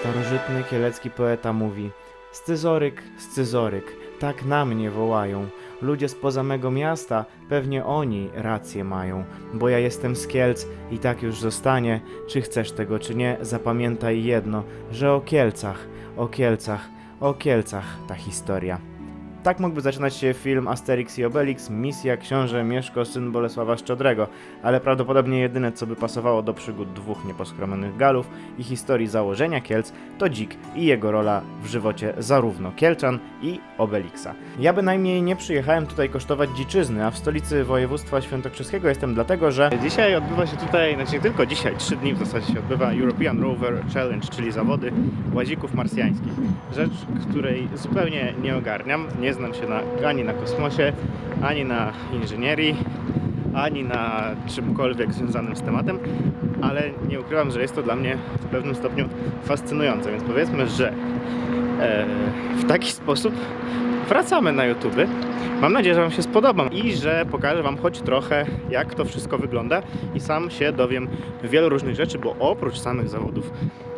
Starożytny kielecki poeta mówi Scyzoryk, scyzoryk, tak na mnie wołają. Ludzie spoza mego miasta, pewnie oni rację mają, bo ja jestem z Kielc i tak już zostanie. Czy chcesz tego, czy nie, zapamiętaj jedno, że o Kielcach, o Kielcach, o Kielcach ta historia. Tak mógłby zaczynać się film Asterix i Obelix, misja książę Mieszko, syn Bolesława Szczodrego, ale prawdopodobnie jedyne co by pasowało do przygód dwóch nieposkromionych Galów i historii założenia Kielc to Dzik i jego rola w żywocie zarówno Kielczan i Obelixa. Ja bynajmniej nie przyjechałem tutaj kosztować dziczyzny, a w stolicy województwa świętokrzyskiego jestem dlatego, że dzisiaj odbywa się tutaj, znaczy nie tylko dzisiaj, trzy dni w zasadzie się odbywa European Rover Challenge, czyli zawody łazików marsjańskich. Rzecz, której zupełnie nie ogarniam, nie znam się na, ani na kosmosie, ani na inżynierii, ani na czymkolwiek związanym z tematem, ale nie ukrywam, że jest to dla mnie w pewnym stopniu fascynujące, więc powiedzmy, że e, w taki sposób wracamy na YouTube. Mam nadzieję, że Wam się spodoba i że pokażę Wam choć trochę, jak to wszystko wygląda i sam się dowiem wielu różnych rzeczy, bo oprócz samych zawodów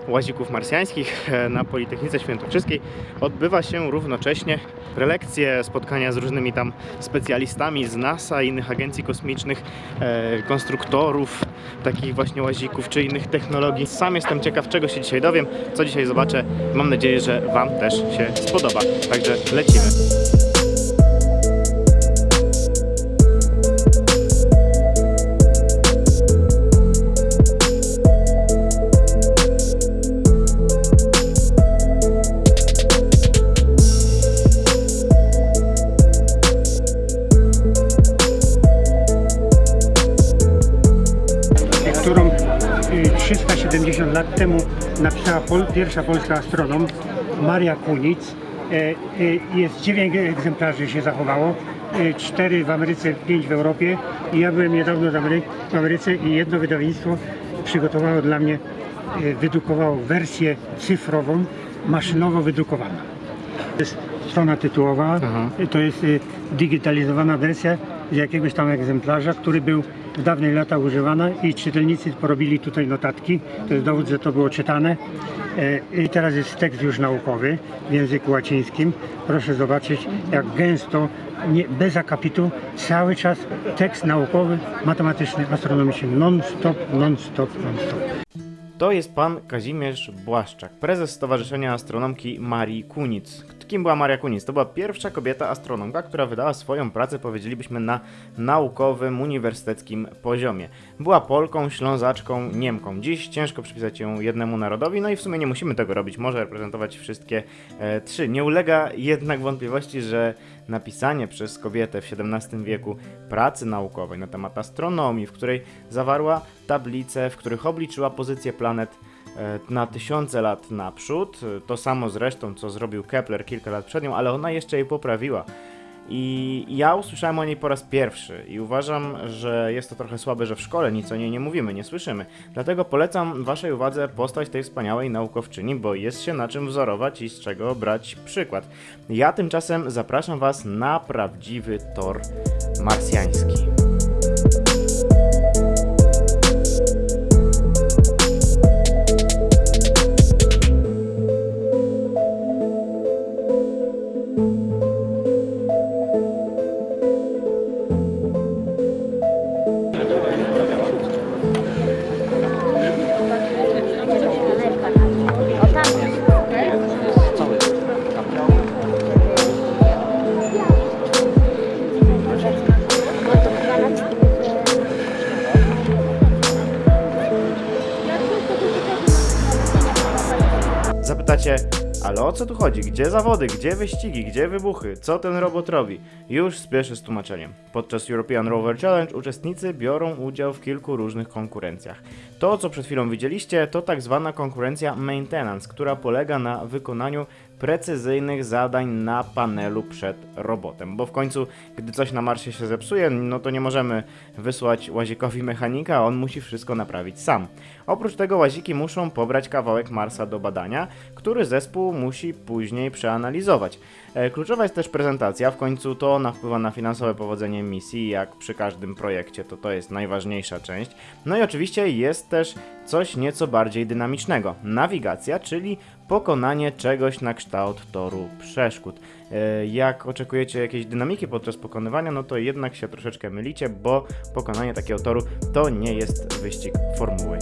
łazików marsjańskich e, na Politechnice Świętokrzyskiej odbywa się równocześnie prelekcje, spotkania z różnymi tam specjalistami z NASA innych agencji kosmicznych, e, konstruktorów takich właśnie łazików czy innych technologii. Sam jestem ciekaw, czego się dzisiaj dowiem, co dzisiaj zobaczę. Mam nadzieję, że Wam też się spodoba. Także lecimy. 370 lat temu napisała pol, pierwsza polska astronom Maria Kunic. E, e, Jest 9 egzemplarzy się zachowało, e, 4 w Ameryce, 5 w Europie. I ja byłem niedawno w Amery- w Ameryce i jedno wydawnictwo przygotowało dla mnie, e, wydrukowało wersję cyfrową, maszynowo wydrukowaną. To jest strona tytułowa, Aha. to jest digitalizowana wersja z jakiegoś tam egzemplarza, który był w dawnych latach używany i czytelnicy porobili tutaj notatki. To jest dowód, że to było czytane. E, I teraz jest tekst już naukowy w języku łacińskim. Proszę zobaczyć, jak gęsto, nie, bez akapitu, cały czas tekst naukowy, matematyczny, astronomiczny, non-stop, non-stop, non-stop. To jest pan Kazimierz Błaszczak, prezes Stowarzyszenia Astronomki Marii Kunic. Kim była Maria Kunic? To była pierwsza kobieta astronomka, która wydała swoją pracę, powiedzielibyśmy, na naukowym, uniwersyteckim poziomie. Była Polką, Ślązaczką, Niemką. Dziś ciężko przypisać ją jednemu narodowi, no i w sumie nie musimy tego robić, może reprezentować wszystkie e, trzy. Nie ulega jednak wątpliwości, że napisanie przez kobietę w XVII wieku pracy naukowej na temat astronomii, w której zawarła tablice, w których obliczyła pozycję planet e, na tysiące lat naprzód. E, To samo zresztą, co zrobił Kepler kilka lat przed nią, ale ona jeszcze jej poprawiła. I ja usłyszałem o niej po raz pierwszy i uważam, że jest to trochę słabe, że w szkole nic o niej nie mówimy, nie słyszymy. Dlatego polecam Waszej uwadze postać tej wspaniałej naukowczyni, bo jest się na czym wzorować i z czego brać przykład. Ja tymczasem zapraszam Was na prawdziwy tor marsjański. Zapytacie, ale o co tu chodzi? Gdzie zawody? Gdzie wyścigi? Gdzie wybuchy? Co ten robot robi? Już spieszę z tłumaczeniem. Podczas European Rover Challenge uczestnicy biorą udział w kilku różnych konkurencjach. To, co przed chwilą widzieliście, to tak zwana konkurencja maintenance, która polega na wykonaniu precyzyjnych zadań na panelu przed robotem, bo w końcu, gdy coś na Marsie się zepsuje, no to nie możemy wysłać łazikowi mechanika, on musi wszystko naprawić sam. Oprócz tego łaziki muszą pobrać kawałek Marsa do badania, który zespół musi później przeanalizować. E, Kluczowa jest też prezentacja, w końcu to ona wpływa na finansowe powodzenie misji, jak przy każdym projekcie, to to jest najważniejsza część. No i oczywiście jest też coś nieco bardziej dynamicznego. Nawigacja, czyli pokonanie czegoś na kształt toru przeszkód. E, Jak oczekujecie jakiejś dynamiki podczas pokonywania, no to jednak się troszeczkę mylicie, bo pokonanie takiego toru to nie jest wyścig Formuły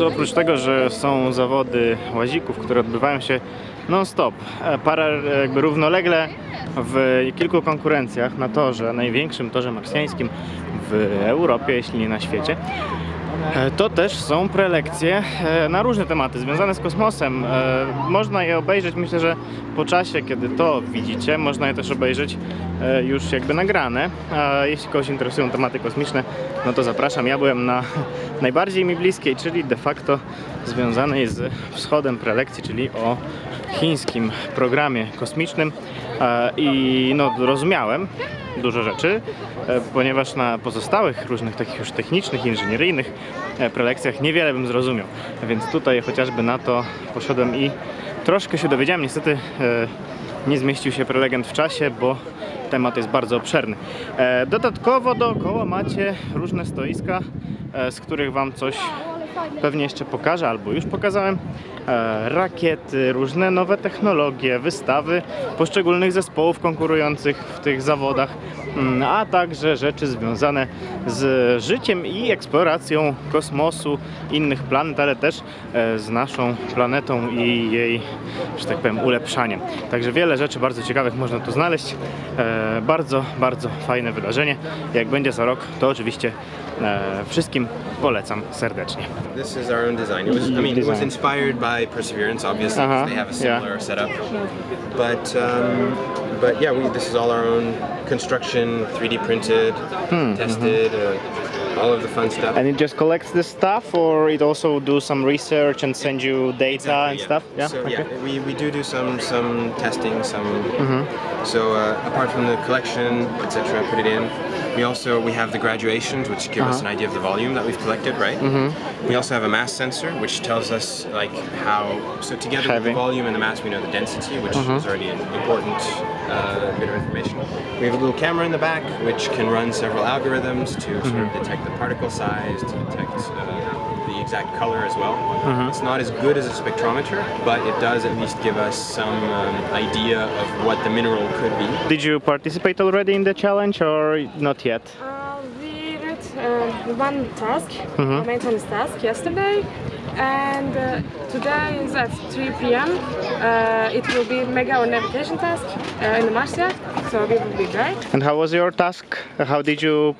miejscu oprócz tego, że są zawody łazików, które odbywają się non-stop, e, para e, jakby równolegle w kilku konkurencjach na torze, największym torze marsjańskim w Europie, jeśli nie na świecie, to też są prelekcje e, na różne tematy związane z kosmosem. E, Można je obejrzeć, myślę, że po czasie, kiedy to widzicie, można je też obejrzeć e, już jakby nagrane. A jeśli kogoś interesują tematy kosmiczne, no to zapraszam. Ja byłem na najbardziej mi bliskiej, czyli de facto związanej z wschodem prelekcji, czyli o chińskim programie kosmicznym E, i no rozumiałem dużo rzeczy, e, ponieważ na pozostałych różnych takich już technicznych, inżynieryjnych e, prelekcjach niewiele bym zrozumiał, więc tutaj chociażby na to poszedłem i troszkę się dowiedziałem. Niestety nie zmieścił się prelegent w czasie, bo temat jest bardzo obszerny. Dodatkowo dookoła macie różne stoiska, z których Wam coś pewnie jeszcze pokażę, albo już pokazałem. E, Rakiety, różne nowe technologie, wystawy poszczególnych zespołów konkurujących w tych zawodach, mm, a także rzeczy związane z życiem i eksploracją kosmosu, innych planet, ale też e, z naszą planetą i jej, że tak powiem, ulepszaniem. Także wiele rzeczy bardzo ciekawych można tu znaleźć. E, Bardzo, bardzo fajne wydarzenie. Jak będzie za rok, to oczywiście wszystkim polecam serdecznie. This is our own design. It was, I mean, it was inspired by Perseverance, obviously, Uh-huh, they have a yeah. similar setup. But, um, but yeah, we, this is all our own construction, 3D printed, tested, uh, all of the fun stuff. And it just collects the stuff, or it also do some research and send you data and yeah. stuff? Yeah. So okay. yeah, we, we do do some some testing, some. Mm-hmm. So uh, apart from the collection, etc., put it in. We also we have the graduations, which give us Uh-huh. an idea of the volume that we've collected, right? Mm-hmm. We also have a mass sensor, which tells us like how. So together with the volume and the mass, we know the density, which is already an important uh, bit of information. We have a little camera in the back, which can run several algorithms to sort of detect the particle size, to detect uh, exact color as well. It's not as good as a spectrometer, but it does at least give us some um, idea of what the mineral could be. Did you participate already in the challenge or not yet? Uh, we did uh, one task, a maintenance task yesterday, and uh, today is at 3 p.m. Uh, it will be mega or navigation task uh, in the Marsia, so we will be great. And how was your task? How did you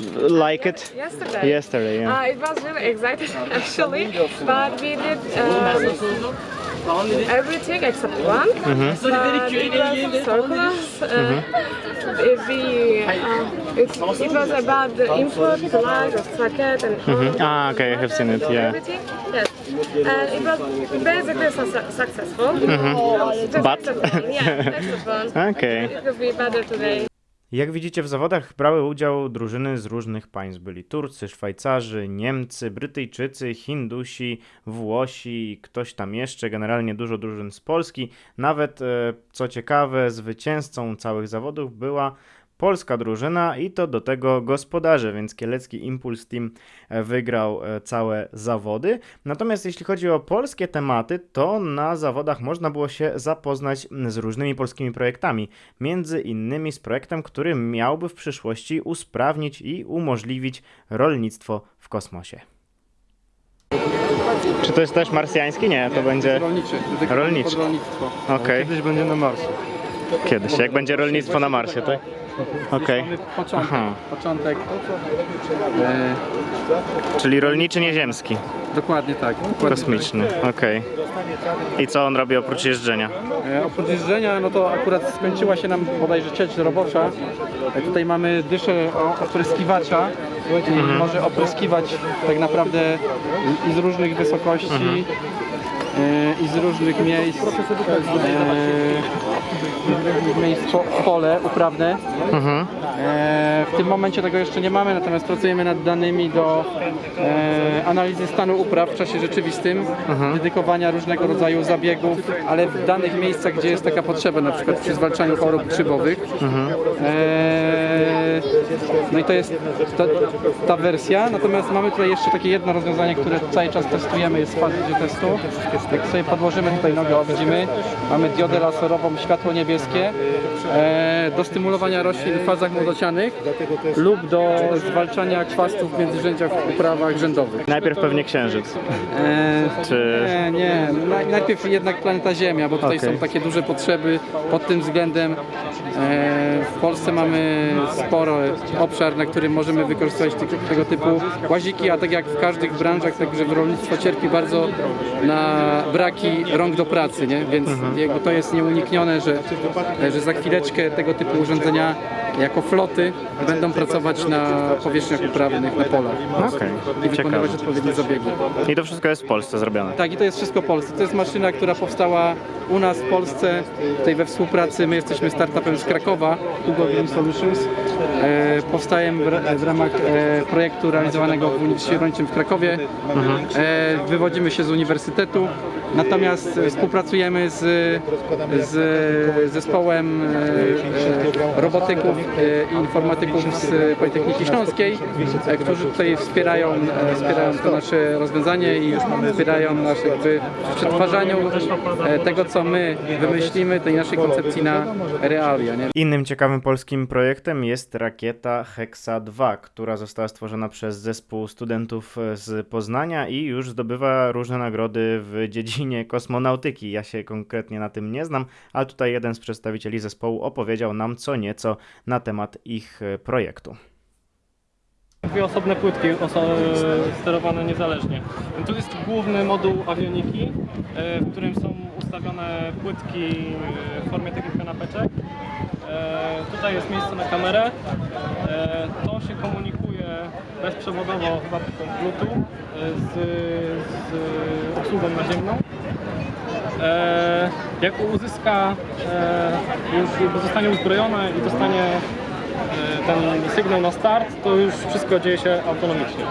like it? Yesterday. Yesterday, yeah. Uh, it was really exciting actually, but we did um, everything except one. Mm-hmm. But it was circular. Uh, if we, uh, it, it was about the input, the light of socket and all Ah, okay, I have seen it, yeah. everything. Yes, and it was basically su- successful. Just Mm-hmm. But- yeah, fun. Okay. It will be better today. Jak widzicie w zawodach brały udział drużyny z różnych państw. Byli Turcy, Szwajcarzy, Niemcy, Brytyjczycy, Hindusi, Włosi ktoś tam jeszcze, generalnie dużo drużyn z Polski. Nawet, e, co ciekawe, zwycięzcą całych zawodów była polska drużyna i to do tego gospodarze, więc Kielecki Impuls Team e, wygrał e, całe zawody. Natomiast jeśli chodzi o polskie tematy, to na zawodach można było się zapoznać z różnymi polskimi projektami, między innymi z projektem, który miałby w przyszłości usprawnić i umożliwić rolnictwo w kosmosie. Czy to jest też marsjański? Nie, to będzie Rolniczy. Rolniczy. Rolnictwo. Okej. Kiedyś będzie na Marsie. kiedyś, jak będzie rolnictwo na Marsie, tak? Okej, Mamy początek. Aha. Początek. E, czyli rolniczy nieziemski, dokładnie tak. Dokładnie kosmiczny, okej. I co on robi oprócz jeżdżenia? Tak. E, oprócz jeżdżenia, no to akurat skończyła się nam bodajże cieć robocza. E, tutaj mamy dyszę o- opryskiwacza, który Mhm. może opryskiwać tak naprawdę i z różnych wysokości. Mhm. e, I z różnych miejsc, e, miejsc po, pole uprawne. Mhm. E, W tym momencie tego jeszcze nie mamy, natomiast pracujemy nad danymi do e, analizy stanu upraw w czasie rzeczywistym, dedykowania różnego rodzaju zabiegów, ale w danych miejscach, gdzie jest taka potrzeba, na przykład przy zwalczaniu chorób grzybowych. E, no i to jest ta, ta wersja, natomiast mamy tutaj jeszcze takie jedno rozwiązanie, które cały czas testujemy, jest w fazie testu. Jak sobie podłożymy tutaj nogę, o, widzimy, mamy diodę laserową, światło niebieskie e, do stymulowania roślin w fazach młodocianych lub do zwalczania kwastów w międzyrzędziach w uprawach rzędowych. Najpierw pewnie księżyc. E, Czy- Nie, nie. Naj- Najpierw jednak planeta Ziemia, bo tutaj Okej. są takie duże potrzeby pod tym względem. E, w Polsce mamy sporo obszar, na którym możemy wykorzystywać tego, tego typu łaziki, a tak jak w każdych branżach, także w rolnictwo cierpi bardzo na braki rąk do pracy, nie? więc jakby to jest nieuniknione, że, że za chwileczkę tego typu urządzenia jako floty będą pracować na powierzchniach uprawnych, na polach Okej, i ciekawe. wykonywać odpowiednie zabiegi. I to wszystko jest w Polsce zrobione. Tak, i to jest wszystko polskie. To jest maszyna, która powstała u nas w Polsce, tutaj we współpracy. My jesteśmy startupem z Krakowa, Hugo Green Solutions. E, powstałem w, w ramach e, projektu realizowanego w Uniwersytecie Rolniczym w Krakowie. E, wywodzimy się z uniwersytetu, natomiast współpracujemy z, z zespołem e, robotyków e, i informatyków z Politechniki Śląskiej, e, którzy tutaj wspierają, e, wspierają to nasze rozwiązanie i wspierają nas jakby w przetwarzaniu e, tego, co my wymyślimy, tej naszej koncepcji na realia. Nie? Innym ciekawym polskim projektem jest rakieta Hexa 2, która została stworzona przez zespół studentów z Poznania i już zdobywa różne nagrody w dziedzinie kosmonautyki. Ja się konkretnie na tym nie znam, ale tutaj jeden z przedstawicieli zespołu opowiedział nam co nieco na temat ich e, projektu. Dwie osobne płytki oso- sterowane niezależnie. Tu jest główny moduł awioniki, e, w którym są ustawione płytki e, w formie takich kanapeczek. E, Tutaj jest miejsce na kamerę. E, To się komunikuje bezprzewodowo chyba Bluetooth e, z, z obsługą naziemną. E, Jak uzyska, e, zostanie uzbrojone i dostanie e, ten sygnał na start, to już wszystko dzieje się autonomicznie.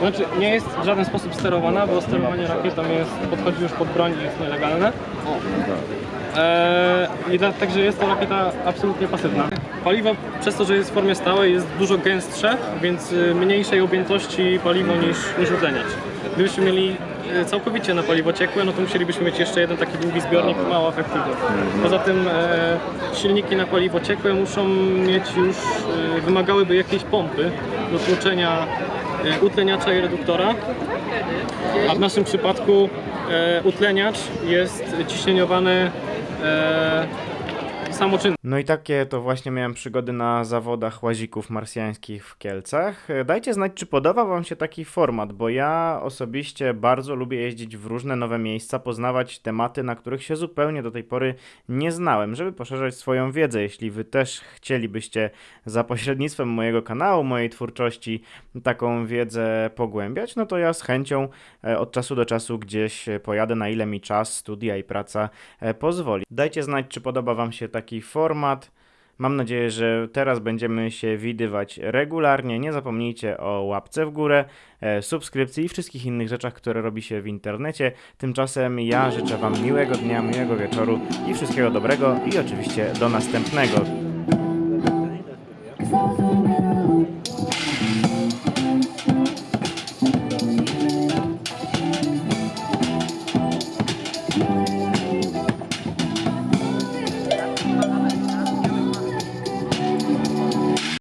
Znaczy, nie jest w żaden sposób sterowana, bo sterowanie rakietą jest, podchodzi już pod broń i jest nielegalne. Eee, I dla, także jest to rakieta absolutnie pasywna. Paliwo przez to, że jest w formie stałej jest dużo gęstsze, więc y, mniejszej objętości paliwo niż, niż utleniacz. Gdybyśmy mieli całkowicie na paliwo ciekłe, no to musielibyśmy mieć jeszcze jeden taki długi zbiornik, mało efektywny. Poza tym e, silniki na paliwo ciekłe muszą mieć już, e, wymagałyby jakiejś pompy do tłoczenia e, utleniacza i reduktora. A w naszym przypadku e, utleniacz jest ciśnieniowany e, samoczynnie. No i takie to właśnie miałem przygody na zawodach łazików marsjańskich w Kielcach. Dajcie znać, czy podoba Wam się taki format, bo ja osobiście bardzo lubię jeździć w różne nowe miejsca, poznawać tematy, na których się zupełnie do tej pory nie znałem, żeby poszerzać swoją wiedzę. Jeśli Wy też chcielibyście za pośrednictwem mojego kanału, mojej twórczości taką wiedzę pogłębiać, no to ja z chęcią e, od czasu do czasu gdzieś pojadę, na ile mi czas, studia i praca e, pozwoli. Dajcie znać, czy podoba Wam się taki format. Mam nadzieję, że teraz będziemy się widywać regularnie. Nie zapomnijcie o łapce w górę, e, subskrypcji i wszystkich innych rzeczach, które robi się w internecie. Tymczasem ja życzę Wam miłego dnia, miłego wieczoru i wszystkiego dobrego i oczywiście do następnego.